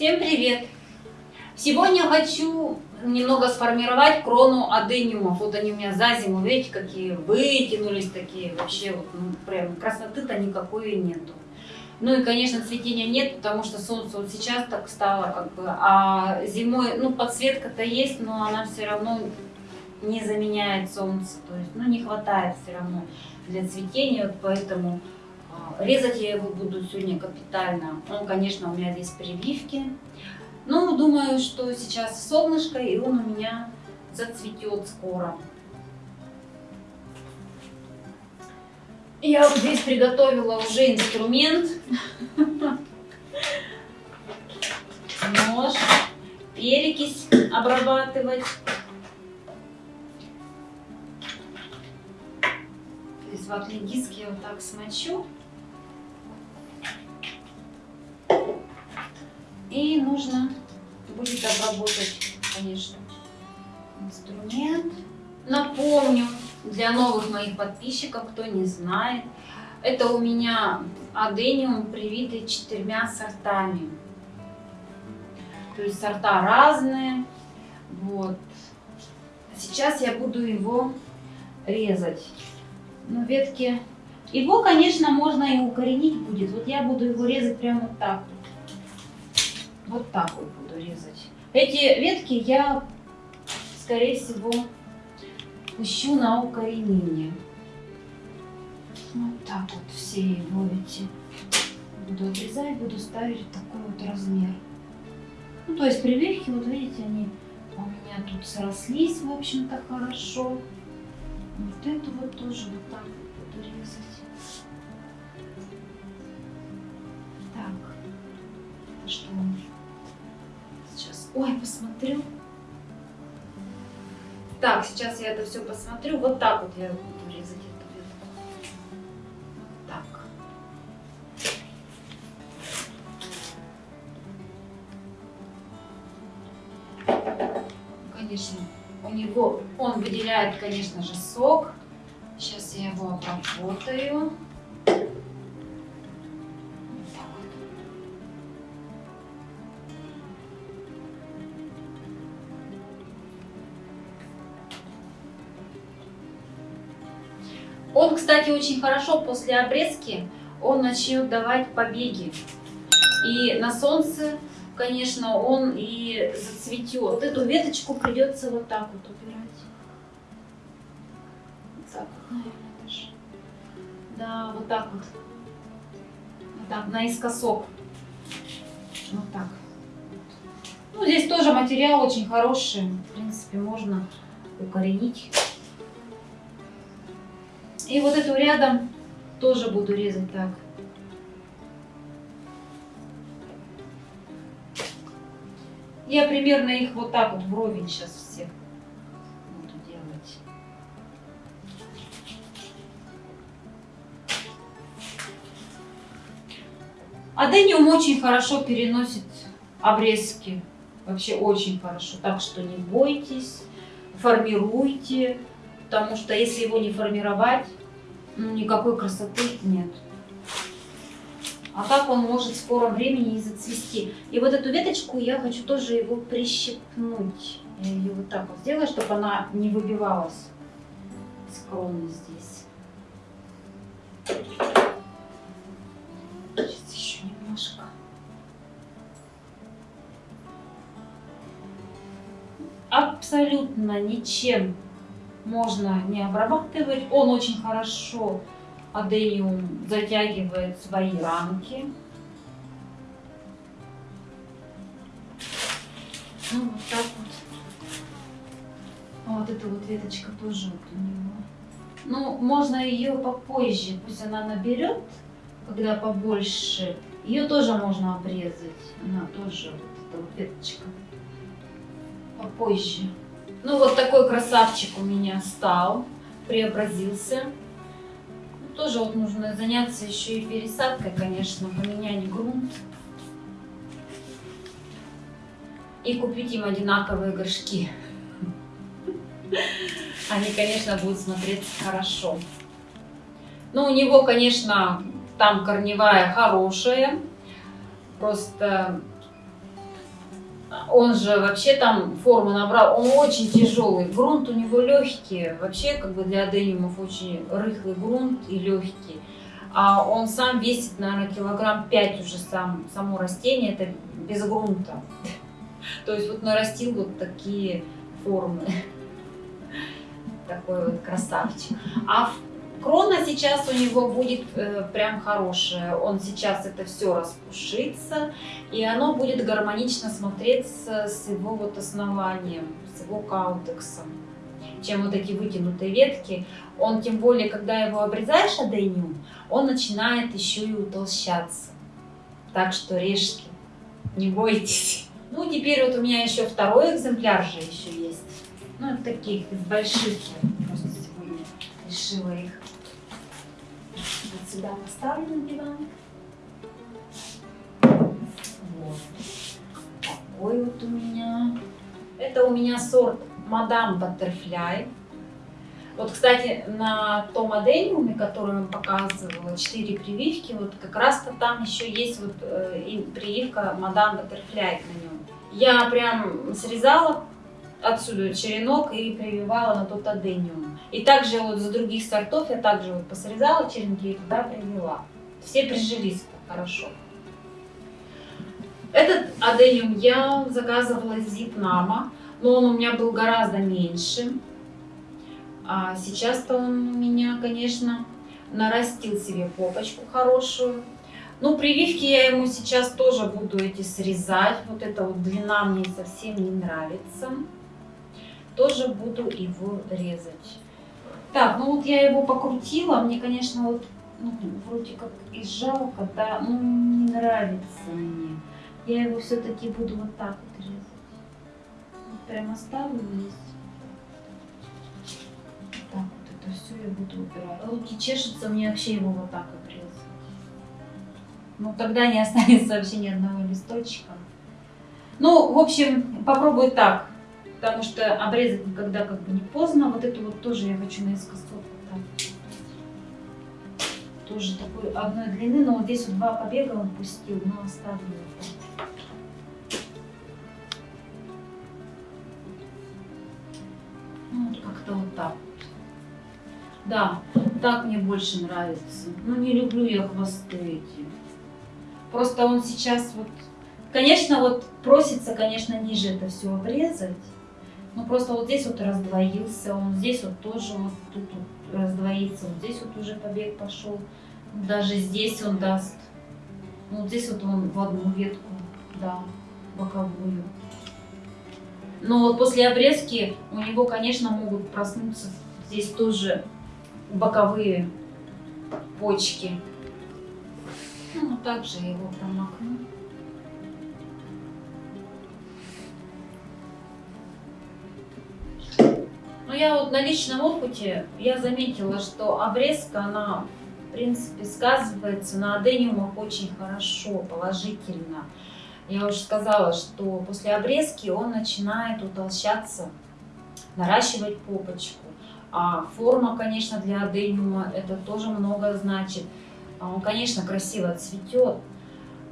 Всем привет! Сегодня хочу немного сформировать крону адениумов. Вот они у меня за зиму, видите, какие вытянулись такие. Вообще, вот, ну, прям красоты-то никакой нету. Ну и, конечно, цветения нет, потому что солнце вот сейчас так стало, как бы, а зимой, ну, подсветка-то есть, но она все равно не заменяет солнце, то есть, ну, не хватает все равно для цветения, вот поэтому резать я его буду сегодня капитально. Ну, конечно, у меня здесь прививки, ну, думаю, что сейчас солнышко, и он у меня зацветет скоро. Я вот здесь приготовила уже инструмент. Нож, перекись обрабатывать. То есть ватный диск я вот так смочу. И нужно будет обработать, конечно, инструмент. Напомню, для новых моих подписчиков, кто не знает, это у меня адениум привитый четырьмя сортами. То есть сорта разные. Вот. Сейчас я буду его резать. Ну, ветки... Его, конечно, можно и укоренить будет. Вот я буду его резать прямо вот так вот. Вот так вот буду резать. Эти ветки я, скорее всего, пущу на укоренение. Вот так вот все его эти буду отрезать, буду ставить такой вот размер. Ну, то есть прививки, вот видите, они у меня тут срослись, в общем-то, хорошо. Вот эту вот тоже вот так буду резать. Так, что сейчас? Ой, посмотрю. Так, сейчас я это все посмотрю. Вот так вот я буду резать эту ветку. Вот так. Конечно, у него, он выделяет, конечно же, сок. Сейчас я его обработаю. Он, кстати, очень хорошо после обрезки, он начнет давать побеги. И на солнце, конечно, он и зацветет. Эту веточку придется вот так вот убирать. Вот так вот, наверное, даже. Да, вот так вот. Вот так, наискосок. Вот так. Ну, здесь тоже материал очень хороший. В принципе, можно укоренить. И вот эту рядом тоже буду резать так. Я примерно их вот так вот вровень сейчас всех буду делать. Адениум очень хорошо переносит обрезки. Вообще очень хорошо. Так что не бойтесь, формируйте. Потому что если его не формировать, никакой красоты нет. А как он может в скором времени и зацвести? И вот эту веточку я хочу тоже его прищипнуть. Я ее вот так вот сделаю, чтобы она не выбивалась с здесь. Сейчас еще немножко. Абсолютно ничем можно не обрабатывать. Он очень хорошо адениум затягивает свои рамки. Ну, вот так вот. А вот эта вот веточка тоже вот у него. Ну, можно ее попозже, пусть она наберет, когда побольше. Ее тоже можно обрезать. Она тоже, вот эта вот веточка. Попозже. Ну вот такой красавчик у меня стал, преобразился. Ну, тоже вот нужно заняться еще и пересадкой, конечно, поменять грунт. И купить им одинаковые горшки. Они, конечно, будут смотреться хорошо. Ну, у него, конечно, там корневая хорошая. Просто Он же вообще там форму набрал, он очень тяжелый. Грунт у него легкий. Вообще, как бы для адениумов очень рыхлый грунт и легкий. А он сам весит, наверное, килограмм 5 уже сам, само растение, это без грунта. То есть вот нарастил вот такие формы. Такой вот красавчик. А крона сейчас у него будет э, прям хорошая. Он сейчас это все распушится, и оно будет гармонично смотреться с его вот основанием, с его каутексом чем вот эти вытянутые ветки. Он, тем более, когда его обрезаешь адениум, он начинает еще и утолщаться. Так что режьте, не бойтесь. Ну, теперь вот у меня еще второй экземпляр же еще есть. Ну, таких из больших я просто сегодня решила их вот сюда поставлю на диван. Вот. Такой вот у меня. Это у меня сорт Мадам Баттерфляй. Вот, кстати, на том адениуме, который вам показывала, 4 прививки, вот как раз-то там еще есть вот э, прививка Мадам Баттерфляй на нем. Я прям срезала отсюда черенок и прививала на тот адениум. И также вот за других сортов я также вот посрезала черенки и туда привела. Все прижились хорошо. Этот адениум я заказывала из Вьетнама, но он у меня был гораздо меньше. А сейчас-то он у меня, конечно, нарастил себе попочку хорошую. Ну, прививки я ему сейчас тоже буду эти срезать. Вот эта вот длина мне совсем не нравится. Тоже буду его резать. Так, ну вот я его покрутила. Мне, конечно, вот ну, вроде как и жалко, да, ну не нравится мне. Я его все-таки буду вот так вот резать. Вот прям оставлю здесь. Так вот это все я буду убирать. Руки чешутся, мне вообще его вот так обрезать. Ну, тогда не останется вообще ни одного листочка. Ну, в общем, попробую так. Потому что обрезать никогда как бы не поздно. Вот эту вот тоже я хочу наискосок. Вот тоже такой одной длины, но вот здесь вот два побега он пустил, но оставлю. Ну, вот как-то вот так. Да, так мне больше нравится. Ну, не люблю я хвосты эти. Просто он сейчас вот... Конечно, вот просится, конечно, ниже это все обрезать. Но просто вот здесь вот раздвоился, он здесь вот тоже вот тут вот раздвоится, вот здесь вот уже побег пошел. Даже здесь он даст. Ну, вот здесь вот он в одну ветку, да, боковую. Но вот после обрезки у него, конечно, могут проснуться здесь тоже боковые почки. Ну, также его промокну. Я вот на личном опыте, я заметила, что обрезка, она, в принципе, сказывается на адениумах очень хорошо, положительно. Я уже сказала, что после обрезки он начинает утолщаться, наращивать попочку. А форма, конечно, для адениума это тоже много значит. А он, конечно, красиво цветет.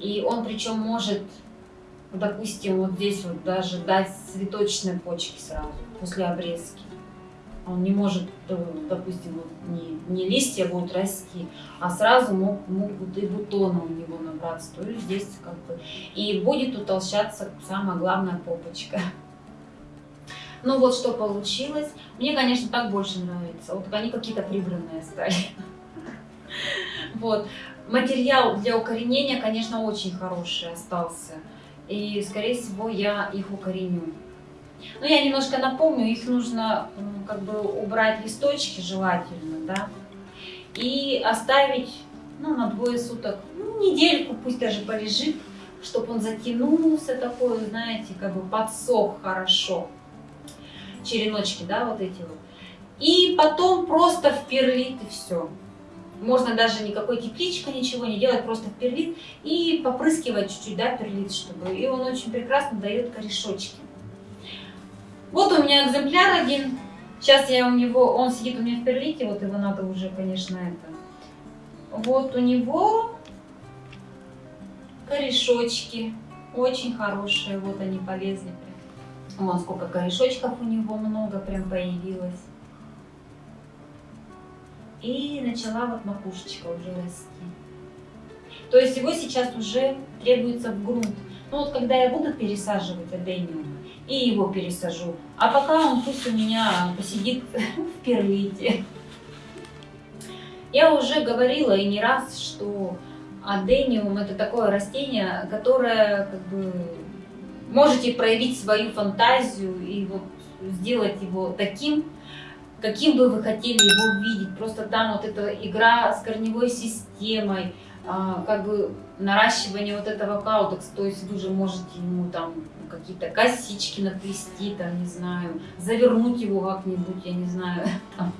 И он причем может, допустим, вот здесь вот даже дать цветочные почки сразу после обрезки. Он не может, э, допустим, вот не, не листья будут расти, а сразу мог, могут и бутоны у него набраться. То есть здесь как бы и будет утолщаться самая главная попочка. Ну вот что получилось. Мне, конечно, так больше нравится. Вот они какие-то прибранные стали. Вот. Материал для укоренения, конечно, очень хороший остался. И, скорее всего, я их укореню. Ну, я немножко напомню, их нужно как бы убрать листочки желательно, да, и оставить, ну, на двое суток, ну, недельку, пусть даже полежит, чтобы он затянулся такой, знаете, как бы подсох хорошо. Череночки, да, вот эти вот. И потом просто в перлит и все. Можно даже никакой тепличка, ничего не делать, просто в перлит и попрыскивать чуть-чуть, да, перлит, чтобы. И он очень прекрасно дает корешочки. Вот у меня экземпляр один. Сейчас я у него, он сидит у меня в перлите, вот его надо уже, конечно, это. Вот у него корешочки. Очень хорошие, вот они полезли. Вон сколько корешочков у него много прям появилось. И начала вот макушечка уже расти. То есть его сейчас уже требуется в грунт. Ну вот когда я буду пересаживать адениум, и его пересажу. А пока он пусть у меня посидит в перлите. Я уже говорила и не раз, что адениум это такое растение, которое как бы можете проявить свою фантазию и вот сделать его таким, каким бы вы хотели его увидеть. Просто там вот эта игра с корневой системой, а, как бы наращивание вот этого каутекс, то есть вы же можете ему там какие-то косички наплести, там, не знаю, завернуть его как-нибудь, я не знаю. Там.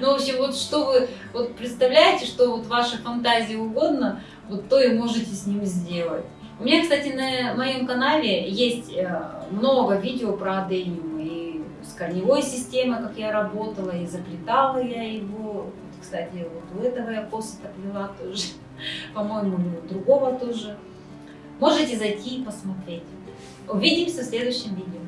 Ну, в общем, вот что вы вот представляете, что вот вашей фантазии угодно, вот то и можете с ним сделать. У меня, кстати, на моем канале есть э, много видео про адениум и с корневой системой, как я работала, и заплетала я его. Кстати, вот у этого я косы плела тоже, по-моему, у другого тоже. Можете зайти и посмотреть. Увидимся в следующем видео.